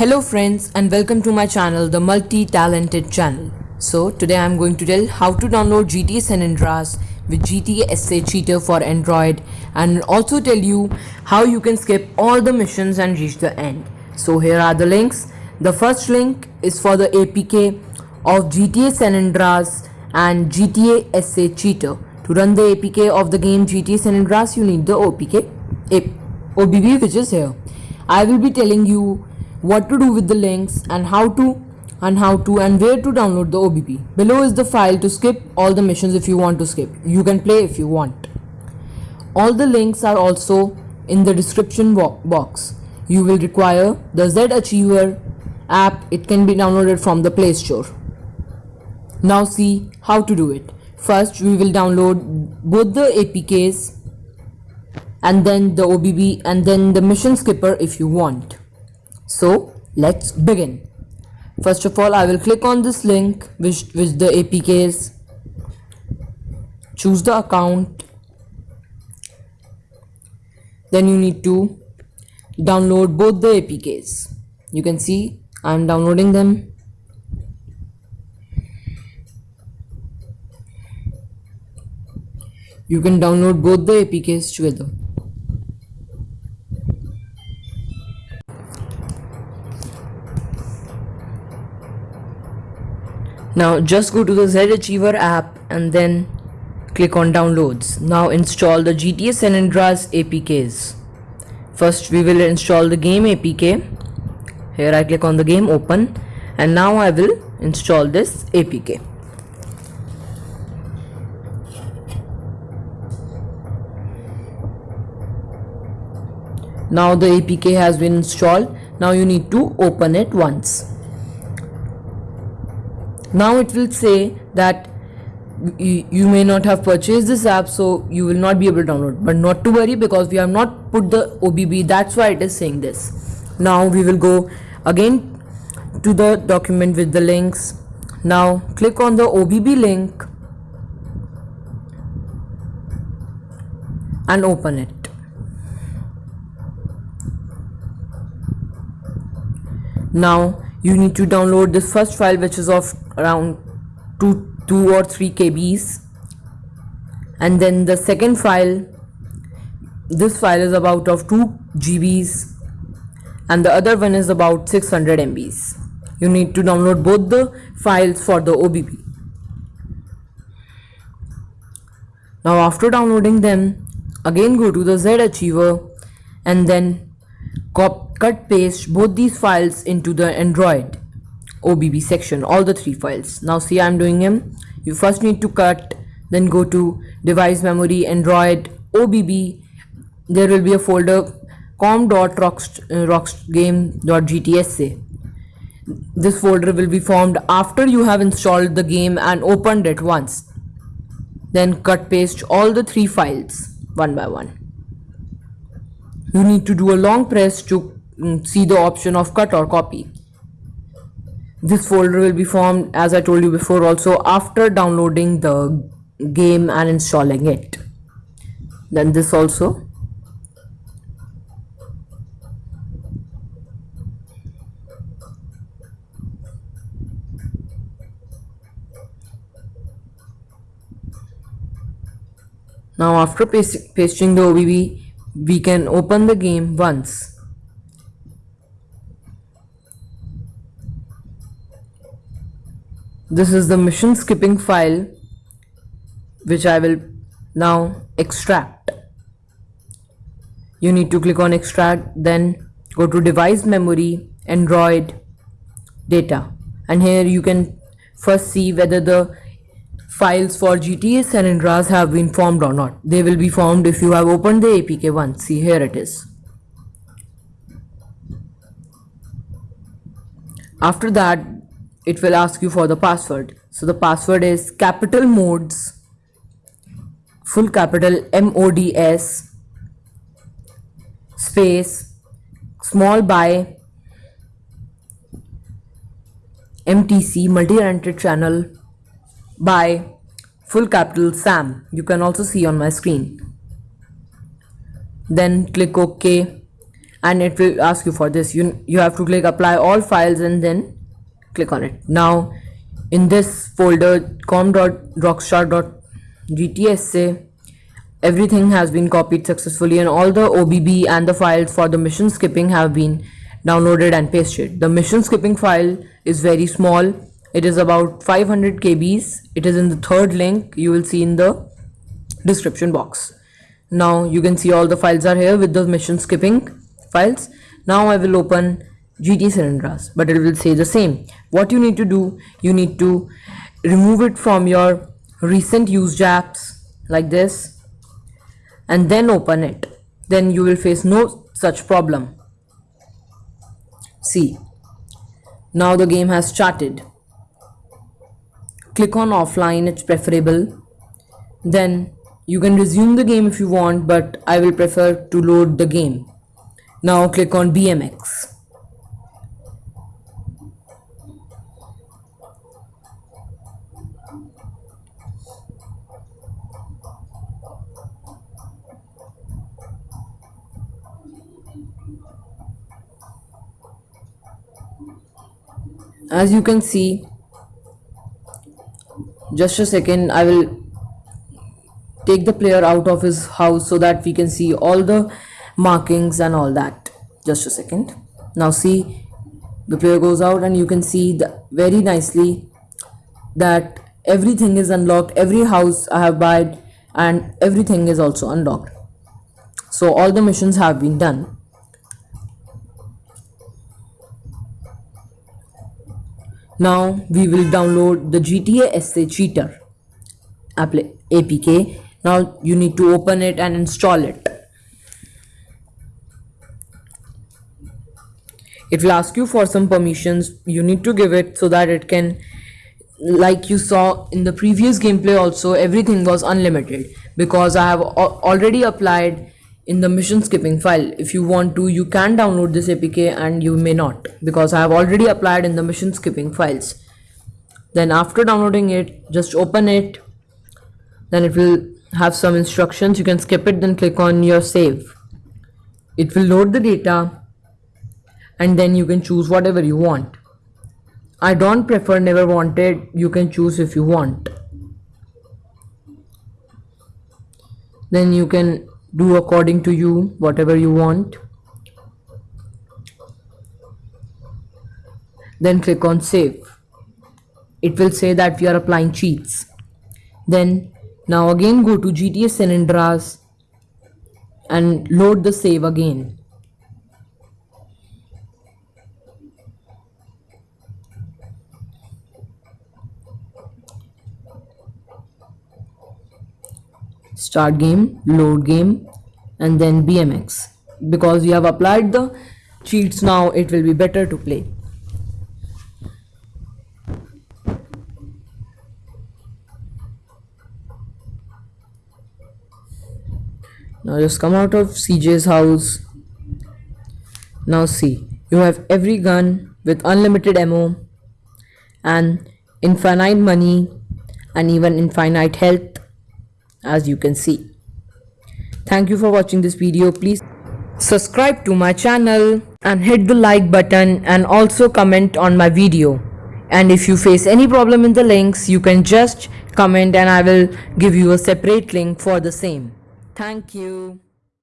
Hello friends and welcome to my channel the multi-talented channel. So today I'm going to tell how to download GTA San Andreas with GTA SA cheater for Android and also tell you how you can skip all the missions and reach the end. So here are the links. The first link is for the APK of GTA San Andreas and GTA SA cheater. To run the APK of the game GTA San Andreas you need the OPK, OBB which is here. I will be telling you what to do with the links and how to and how to and where to download the OBB. Below is the file to skip all the missions if you want to skip. You can play if you want. All the links are also in the description box. You will require the ZArchiver app. It can be downloaded from the Play Store. Now see how to do it. First we will download both the APKs and then the OBB and then the mission skipper if you want. So let's begin. First of all, I will click on this link which, which the APK is. Choose the account. Then you need to download both the APKs. You can see I am downloading them. You can download both the APKs together. Now just go to the ZArchiver app and then click on downloads. Now install the GTA San Andreas APKs. First we will install the game APK. Here I click on the game open and now I will install this APK. Now the APK has been installed. Now you need to open it once now it will say that you, may not have purchased this app so you will not be able to download. But not to worry because we have not put the OBB that's why it is saying this. Now we will go again to the document with the links. Now click on the OBB link and open it. Now you need to download this first file which is of around 2 2 or 3 kbs. And then the second file this file is about of 2 gbs. And the other one is about 600 mbs. You need to download both the files for the OBB now after downloading them again go to the ZArchiver and then cut paste both these files into the Android OBB section all the three files. Now see I'm doing them you first need to cut then go to device memory Android OBB there will be a folder com.roxgame.gtsa uh, this folder will be formed after you have installed the game and opened it once. Then cut paste all the three files one by one. You need to do a long press to Mm, see the option of cut or copy. This folder will be formed as I told you before also after downloading the game and installing it. Then this also. Now after pasting the OBB we can open the game once this is the mission skipping file which I will now extract. You need to click on extract then go to device memory android data. And here you can first see whether the files for GTA San Andreas have been formed or not. They will be formed if you have opened the APK once see here it is. After that it will ask you for the password. So the password is capital mods full capital mods space small by mtc multi-talented channel by full capital sam. You can also see on my screen. Then click ok and it will ask you for this. You you have to click apply all files and then click on it now in this folder com.rockstar.gtsa everything has been copied successfully and all the OBB and the files for the mission skipping have been downloaded and pasted. The mission skipping file is very small. It is about 500 kbs. It is in the third link you will see in the description box. Now you can see all the files are here with the mission skipping files. Now I will open GT Andreas but it will say the same. What you need to do, you need to remove it from your recent used apps like this and then open it. Then you will face no such problem. See now the game has started. Click on offline it's preferable. Then you can resume the game if you want but I will prefer to load the game. Now click on BMX as you can see just a second I will take the player out of his house so that we can see all the markings and all that. Just a second. Now see the player goes out and you can see the, very nicely that everything is unlocked. Every house I have bought and everything is also unlocked. So all the missions have been done Now we will download the GTA SA Cheater APK. Now you need to open it and install it. It will ask you for some permissions. You need to give it so that it can like you saw in the previous gameplay also everything was unlimited because I have already applied in the mission skipping file. If you want to you can download this apk and you may not because I have already applied in the mission skipping files. Then after downloading it just open it. Then it will have some instructions. You can skip it then click on your save. It will load the data and then you can choose whatever you want. I don't prefer never wanted. You can choose if you want. Then you can do according to you whatever you want. Then click on save. It will say that we are applying cheats. Then now again go to GTA San Andreas and load the save again start game load game and then bmx because you have applied the cheats now it will be better to play. Now just come out of cj's house. Now see you have every gun with unlimited ammo and infinite money and even infinite health as you can see. Thank you for watching this video. Please subscribe to my channel and hit the like button and also comment on my video. And if you face any problem in the links, you can just comment and I will give you a separate link for the same. Thank you.